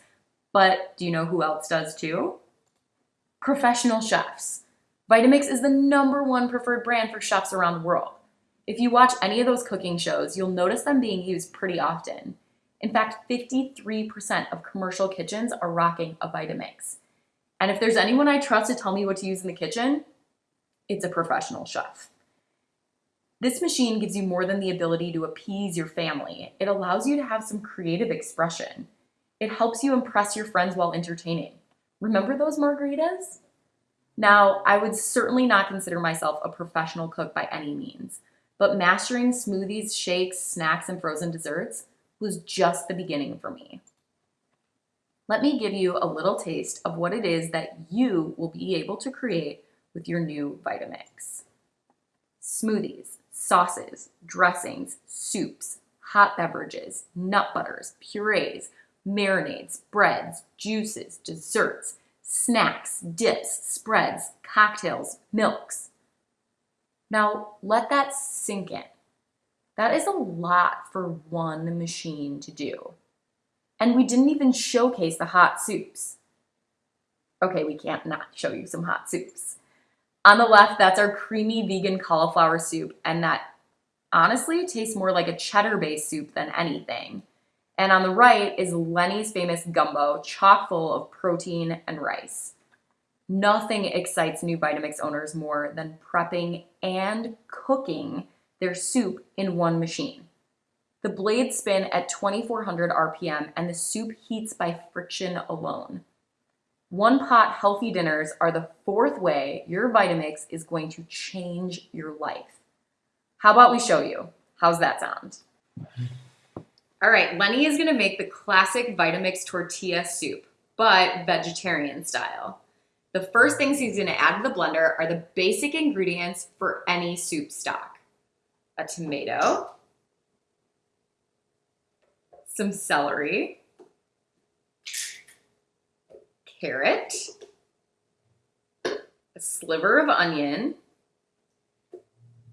but do you know who else does too? Professional chefs. Vitamix is the number one preferred brand for chefs around the world. If you watch any of those cooking shows, you'll notice them being used pretty often. In fact, 53% of commercial kitchens are rocking a Vitamix. And if there's anyone I trust to tell me what to use in the kitchen, it's a professional chef. This machine gives you more than the ability to appease your family. It allows you to have some creative expression. It helps you impress your friends while entertaining. Remember those margaritas? Now, I would certainly not consider myself a professional cook by any means, but mastering smoothies, shakes, snacks, and frozen desserts was just the beginning for me. Let me give you a little taste of what it is that you will be able to create with your new Vitamix. Smoothies, sauces, dressings, soups, hot beverages, nut butters, purees, marinades, breads, juices, desserts, snacks, dips, spreads, cocktails, milks. Now let that sink in. That is a lot for one machine to do. And we didn't even showcase the hot soups. Okay, we can't not show you some hot soups. On the left, that's our creamy vegan cauliflower soup, and that honestly tastes more like a cheddar-based soup than anything. And on the right is Lenny's famous gumbo, chock full of protein and rice. Nothing excites new Vitamix owners more than prepping and cooking their soup in one machine. The blades spin at 2400 RPM and the soup heats by friction alone. One pot healthy dinners are the fourth way your Vitamix is going to change your life. How about we show you? How's that sound? All right, Lenny is gonna make the classic Vitamix tortilla soup, but vegetarian style. The first things he's gonna add to the blender are the basic ingredients for any soup stock. A tomato, some celery, carrot, a sliver of onion,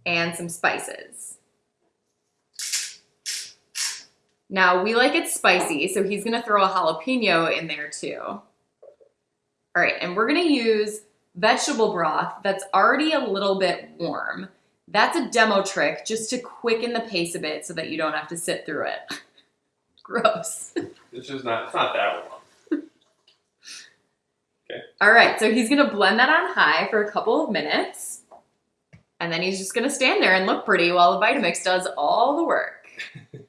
and some spices. Now we like it spicy, so he's gonna throw a jalapeno in there too. All right, and we're gonna use vegetable broth that's already a little bit warm. That's a demo trick just to quicken the pace a bit so that you don't have to sit through it. Gross. It's just not. It's not that long. All right, so he's gonna blend that on high for a couple of minutes. And then he's just gonna stand there and look pretty while the Vitamix does all the work.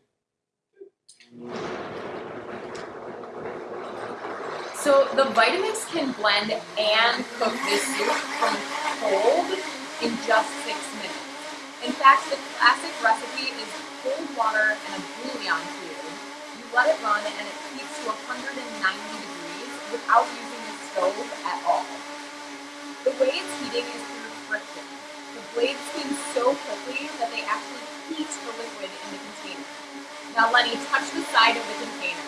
So the Vitamix can blend and cook this soup from cold in just six minutes. In fact, the classic recipe is cold water and a bouillon cube. You let it run and it heats to 190 degrees without using stove at all. The way it's heating is through friction. The blades spin so quickly that they actually heat the liquid in the container. Now Lenny, touch the side of the container.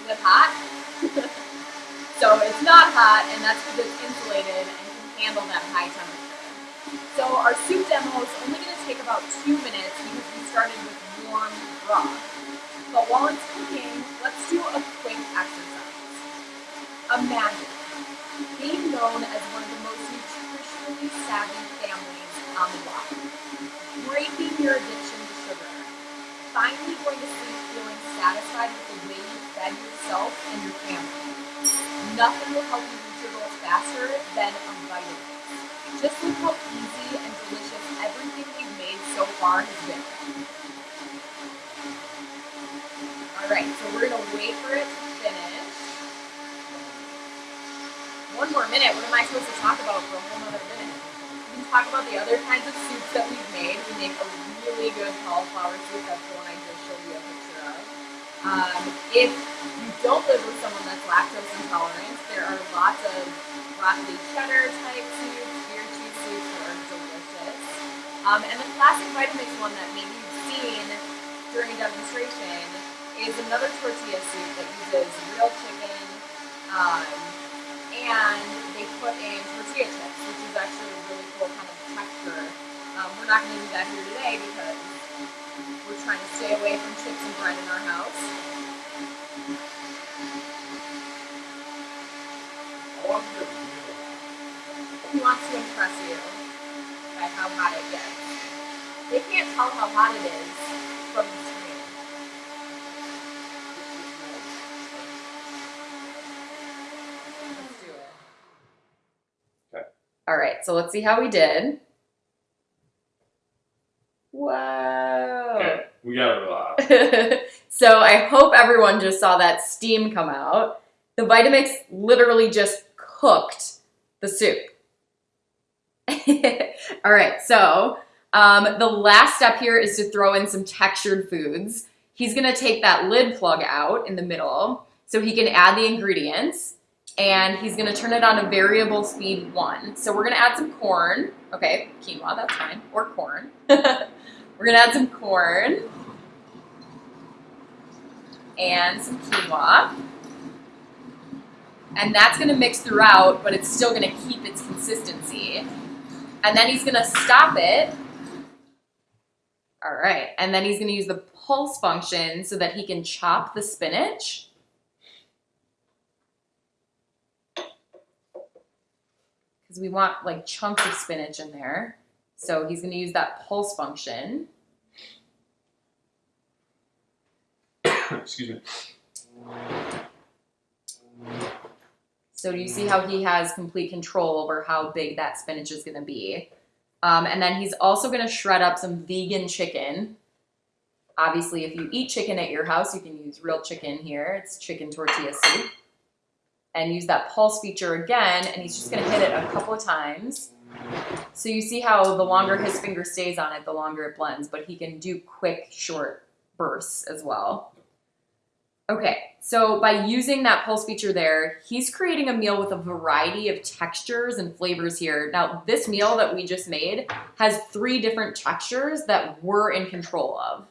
Is it hot? so it's not hot and that's because it's insulated and can handle that high temperature. So our soup demo is only going to take about two minutes because we started with warm broth. But while it's cooking, let's do a quick exercise. Imagine being known as one of the most nutritionally savvy families on the block, breaking your addiction to sugar, finally going to sleep feeling satisfied with the way you fed yourself and your family. Nothing will help you reach your goals faster than a Vitamix. Just look how easy and delicious everything we've made so far has been. Alright, so we're gonna wait for it to finish. One more minute, what am I supposed to talk about for a whole other minute? We can talk about the other kinds of soups that we've made. We make a really good cauliflower soup, that's the one I just showed you a picture of. Um, if you don't live with someone that's lactose intolerant, there are lots of broccoli cheddar type soups, beer cheese soups that are delicious. Um, and the classic Vitamix one that maybe you've seen during a demonstration is another tortilla soup that uses real chicken um, and they put in tortilla chips, which is actually a really cool kind of texture. Um, we're not going to do that here today because we're trying to stay away from chips and bread in our house. He wants to impress you by how hot it gets. They can't tell how hot it is from the screen. Let's do it. Okay. All right, so let's see how we did. Whoa. Okay, we got it real hot. so I hope everyone just saw that steam come out. The Vitamix literally just cooked the soup. All right, so um, the last step here is to throw in some textured foods. He's gonna take that lid plug out in the middle so he can add the ingredients and he's gonna turn it on a variable speed one. So we're gonna add some corn. Okay, quinoa, that's fine, or corn. we're gonna add some corn and some quinoa. And that's gonna mix throughout, but it's still gonna keep its consistency. And then he's gonna stop it. All right, and then he's gonna use the pulse function so that he can chop the spinach. Because we want like chunks of spinach in there. So he's gonna use that pulse function. Excuse me. So do you see how he has complete control over how big that spinach is going to be? Um, and then he's also going to shred up some vegan chicken. Obviously, if you eat chicken at your house, you can use real chicken here. It's chicken tortilla soup. And use that pulse feature again, and he's just going to hit it a couple of times. So you see how the longer his finger stays on it, the longer it blends, but he can do quick, short bursts as well. Okay, so by using that pulse feature there, he's creating a meal with a variety of textures and flavors here. Now, this meal that we just made has three different textures that we're in control of.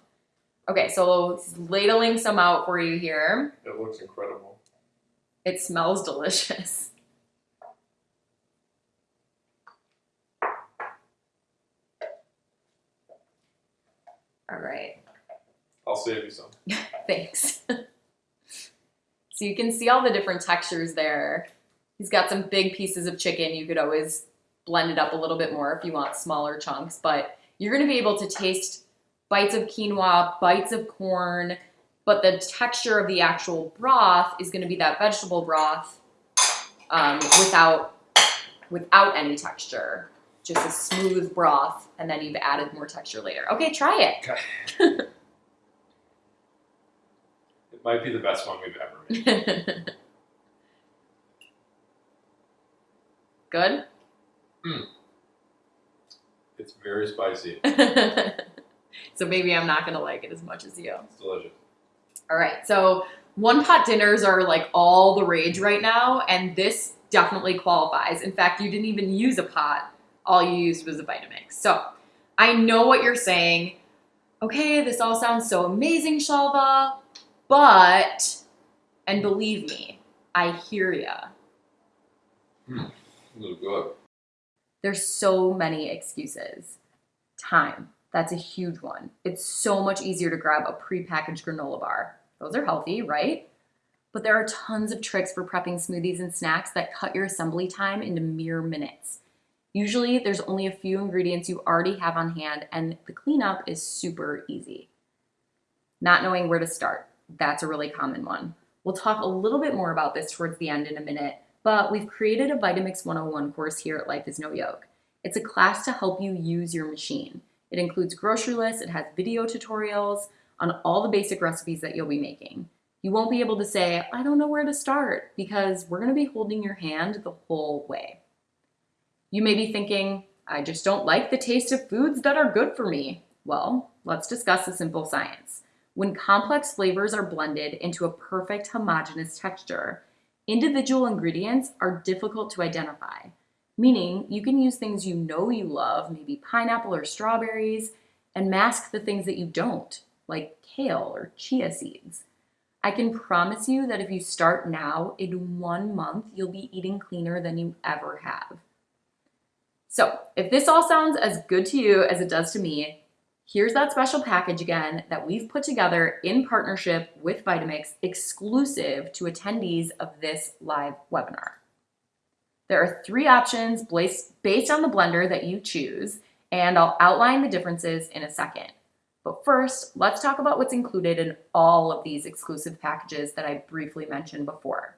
Okay, so ladling some out for you here. It looks incredible. It smells delicious. All right. I'll save you some. Thanks. so you can see all the different textures there. He's got some big pieces of chicken. You could always blend it up a little bit more if you want smaller chunks, but you're going to be able to taste bites of quinoa, bites of corn, but the texture of the actual broth is going to be that vegetable broth um, without without any texture. Just a smooth broth, and then you've added more texture later. Okay, try it. Okay. it might be the best one we've ever made. Good? It's very spicy. so maybe I'm not gonna like it as much as you. It's delicious. All right, so one pot dinners are like all the rage right now, and this definitely qualifies. In fact, you didn't even use a pot, all you used was a Vitamix. So I know what you're saying. Okay, this all sounds so amazing, Shalva, but, and believe me, I hear ya. Hmm, Look good. There's so many excuses. Time. That's a huge one. It's so much easier to grab a prepackaged granola bar. Those are healthy, right? But there are tons of tricks for prepping smoothies and snacks that cut your assembly time into mere minutes. Usually, there's only a few ingredients you already have on hand, and the cleanup is super easy. Not knowing where to start. That's a really common one. We'll talk a little bit more about this towards the end in a minute, but we've created a Vitamix 101 course here at Life is No Yoke. It's a class to help you use your machine. It includes grocery lists, it has video tutorials on all the basic recipes that you'll be making. You won't be able to say, I don't know where to start, because we're gonna be holding your hand the whole way. You may be thinking, I just don't like the taste of foods that are good for me. Well, let's discuss the simple science. When complex flavors are blended into a perfect homogeneous texture, individual ingredients are difficult to identify, meaning you can use things you know you love, maybe pineapple or strawberries, and mask the things that you don't, like kale or chia seeds. I can promise you that if you start now, in one month, you'll be eating cleaner than you ever have. So, if this all sounds as good to you as it does to me, here's that special package again that we've put together in partnership with Vitamix exclusive to attendees of this live webinar. There are three options based on the blender that you choose, and I'll outline the differences in a second. But first, let's talk about what's included in all of these exclusive packages that I briefly mentioned before.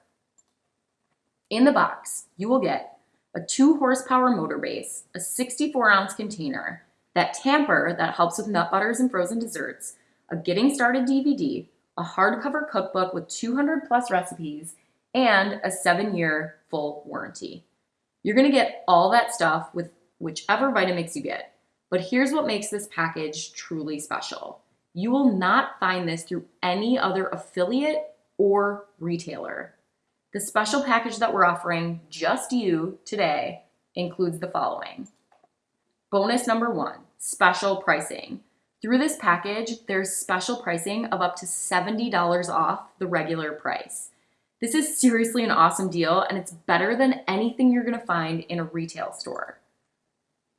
In the box, you will get a 2 horsepower motor base, a 64 ounce container, that tamper that helps with nut butters and frozen desserts, a getting started DVD, a hardcover cookbook with 200 plus recipes, and a seven year full warranty. You're gonna get all that stuff with whichever Vitamix you get. But here's what makes this package truly special. You will not find this through any other affiliate or retailer. The special package that we're offering just you today includes the following. Bonus number one, special pricing. Through this package, there's special pricing of up to $70 off the regular price. This is seriously an awesome deal and it's better than anything you're gonna find in a retail store.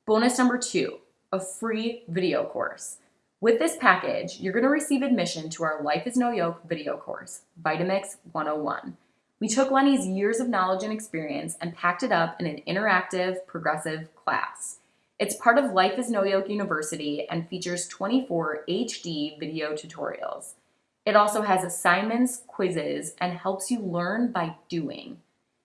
Bonus number two, a free video course. With this package, you're gonna receive admission to our Life is No Yoke video course, Vitamix 101. We took Lenny's years of knowledge and experience and packed it up in an interactive, progressive class. It's part of Life is No Yoke University and features 24 HD video tutorials. It also has assignments, quizzes, and helps you learn by doing.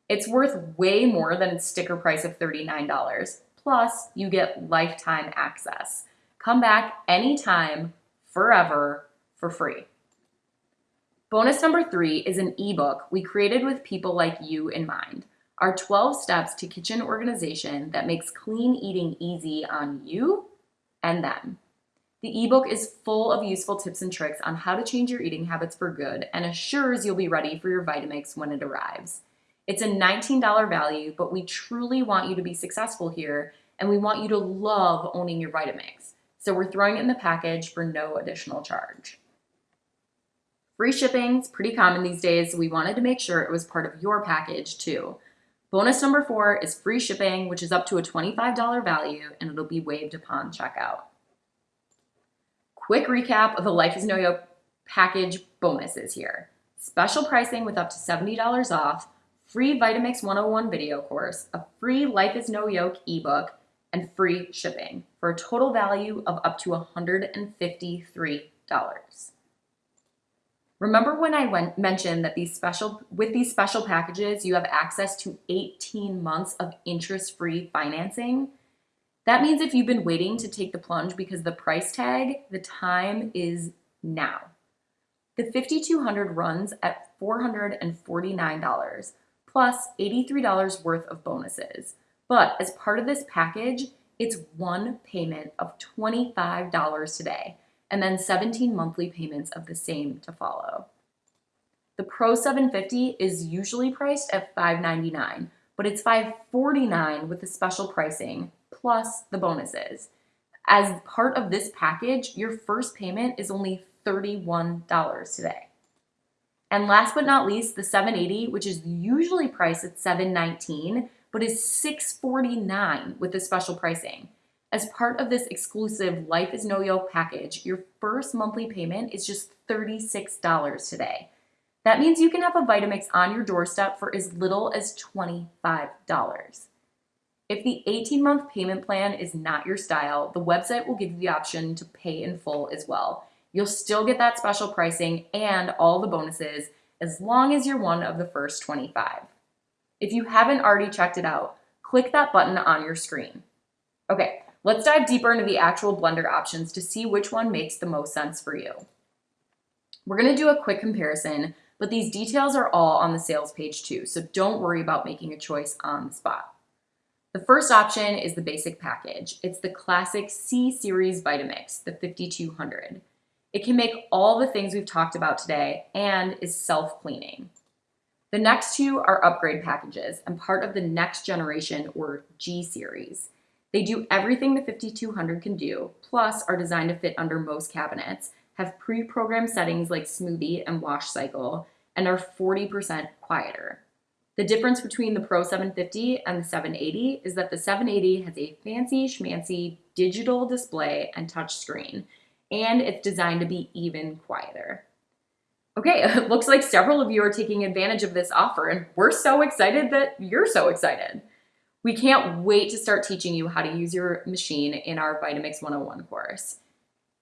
It's worth way more than its sticker price of $39. Plus, you get lifetime access. Come back anytime, forever, for free. Bonus number three is an ebook we created with people like you in mind. Our 12 steps to kitchen organization that makes clean eating easy on you and them. The ebook is full of useful tips and tricks on how to change your eating habits for good and assures you'll be ready for your Vitamix when it arrives. It's a $19 value, but we truly want you to be successful here and we want you to love owning your Vitamix. So we're throwing it in the package for no additional charge. Free shipping is pretty common these days, so we wanted to make sure it was part of your package too. Bonus number four is free shipping, which is up to a $25 value and it'll be waived upon checkout. Quick recap of the Life is No Yoke package bonuses here. Special pricing with up to $70 off, free Vitamix 101 video course, a free Life is No Yoke ebook, and free shipping for a total value of up to $153. Remember when I went, mentioned that these special with these special packages, you have access to 18 months of interest-free financing? That means if you've been waiting to take the plunge because the price tag, the time is now. The 5200 runs at $449 plus $83 worth of bonuses. But as part of this package, it's one payment of $25 today and then 17 monthly payments of the same to follow. The Pro 750 is usually priced at 599, but it's 549 with the special pricing plus the bonuses. As part of this package, your first payment is only $31 today. And last but not least, the 780, which is usually priced at 719, but is 649 with the special pricing. As part of this exclusive Life is No Yoke package, your first monthly payment is just $36 today. That means you can have a Vitamix on your doorstep for as little as $25. If the 18 month payment plan is not your style, the website will give you the option to pay in full as well. You'll still get that special pricing and all the bonuses as long as you're one of the first 25. If you haven't already checked it out, click that button on your screen. Okay, Let's dive deeper into the actual blender options to see which one makes the most sense for you. We're gonna do a quick comparison, but these details are all on the sales page too, so don't worry about making a choice on the spot. The first option is the basic package. It's the classic C-Series Vitamix, the 5200. It can make all the things we've talked about today and is self-cleaning. The next two are upgrade packages and part of the next generation or G series. They do everything the 5200 can do, plus are designed to fit under most cabinets have pre-programmed settings like smoothie and wash cycle, and are 40% quieter. The difference between the Pro 750 and the 780 is that the 780 has a fancy schmancy digital display and touchscreen, and it's designed to be even quieter. Okay, it looks like several of you are taking advantage of this offer, and we're so excited that you're so excited. We can't wait to start teaching you how to use your machine in our Vitamix 101 course.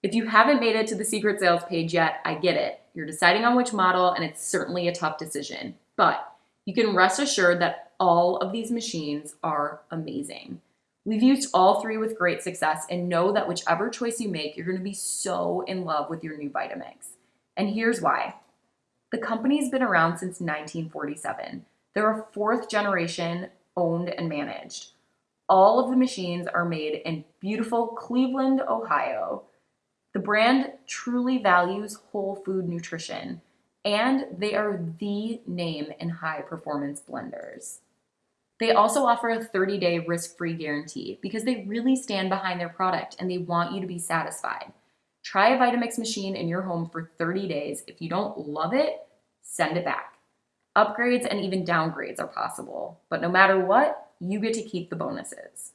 If you haven't made it to the secret sales page yet, I get it. You're deciding on which model, and it's certainly a tough decision. But you can rest assured that all of these machines are amazing. We've used all three with great success and know that whichever choice you make, you're gonna be so in love with your new Vitamix. And here's why. The company's been around since 1947. They're a fourth generation owned and managed. All of the machines are made in beautiful Cleveland, Ohio. The brand truly values whole food nutrition and they are the name in high performance blenders. They also offer a 30 day risk free guarantee because they really stand behind their product and they want you to be satisfied. Try a Vitamix machine in your home for 30 days. If you don't love it, send it back. Upgrades and even downgrades are possible, but no matter what, you get to keep the bonuses.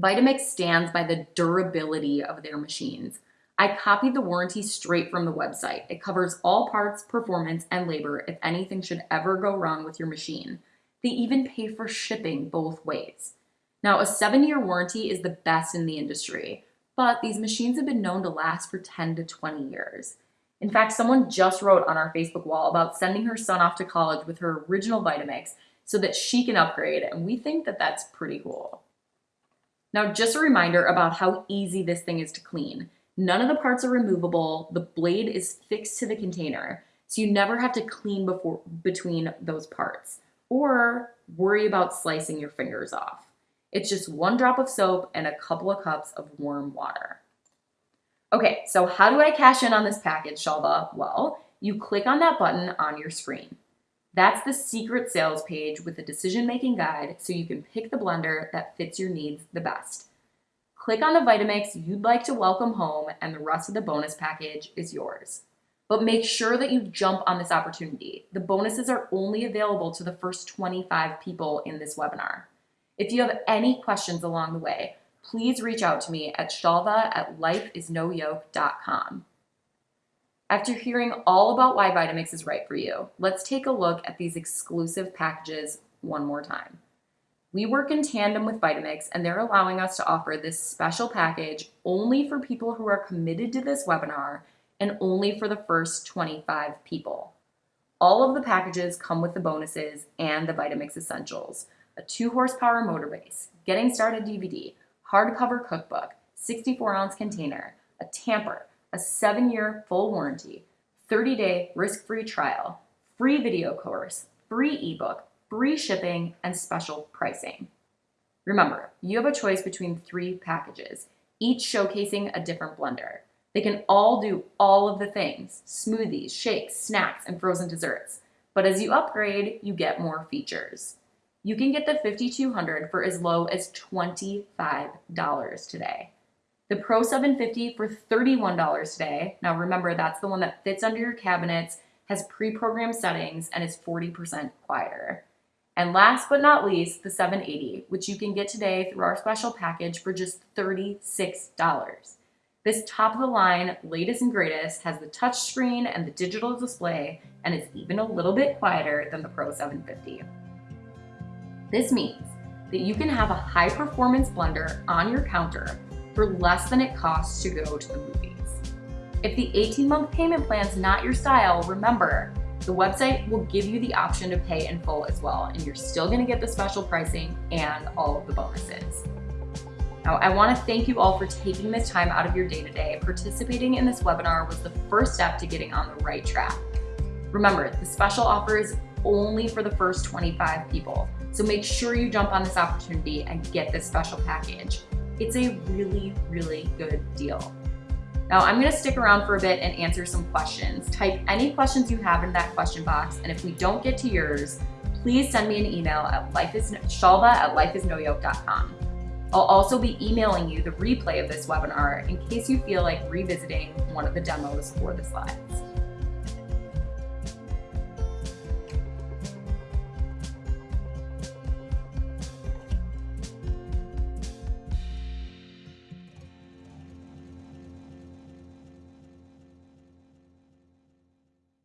Vitamix stands by the durability of their machines. I copied the warranty straight from the website. It covers all parts, performance, and labor if anything should ever go wrong with your machine. They even pay for shipping both ways. Now, a seven year warranty is the best in the industry, but these machines have been known to last for 10 to 20 years. In fact, someone just wrote on our Facebook wall about sending her son off to college with her original Vitamix so that she can upgrade, and we think that that's pretty cool. Now, just a reminder about how easy this thing is to clean. None of the parts are removable. The blade is fixed to the container, so you never have to clean before between those parts or worry about slicing your fingers off. It's just one drop of soap and a couple of cups of warm water. Okay, so how do I cash in on this package, Shalva? Well, you click on that button on your screen. That's the secret sales page with a decision-making guide so you can pick the blender that fits your needs the best. Click on the Vitamix you'd like to welcome home and the rest of the bonus package is yours. But make sure that you jump on this opportunity. The bonuses are only available to the first 25 people in this webinar. If you have any questions along the way, please reach out to me at shalva at lifeisnoyoke.com. After hearing all about why Vitamix is right for you, let's take a look at these exclusive packages one more time. We work in tandem with Vitamix and they're allowing us to offer this special package only for people who are committed to this webinar and only for the first 25 people. All of the packages come with the bonuses and the Vitamix Essentials, a 2 horsepower motor base, getting started DVD, hardcover cookbook, 64 ounce container, a tamper, a 7 year full warranty, 30 day risk free trial, free video course, free ebook, free shipping, and special pricing. Remember, you have a choice between three packages, each showcasing a different blender. They can all do all of the things, smoothies, shakes, snacks, and frozen desserts. But as you upgrade, you get more features. You can get the 5200 for as low as $25 today. The Pro 750 for $31 today. Now remember, that's the one that fits under your cabinets, has pre-programmed settings, and is 40% quieter. And last but not least, the 780, which you can get today through our special package for just $36. This top of the line, latest and greatest, has the touch screen and the digital display, and is even a little bit quieter than the Pro 750. This means that you can have a high performance blender on your counter for less than it costs to go to the movies. If the 18 month payment plan is not your style, remember, the website will give you the option to pay in full as well, and you're still gonna get the special pricing and all of the bonuses. Now, I wanna thank you all for taking this time out of your day to day. Participating in this webinar was the first step to getting on the right track. Remember, the special offer is only for the first 25 people, so make sure you jump on this opportunity and get this special package. It's a really, really good deal. Now I'm gonna stick around for a bit and answer some questions. Type any questions you have in that question box, and if we don't get to yours, please send me an email at lifeisshalva at lifeisnoyoke.com. I'll also be emailing you the replay of this webinar in case you feel like revisiting one of the demos or the slides.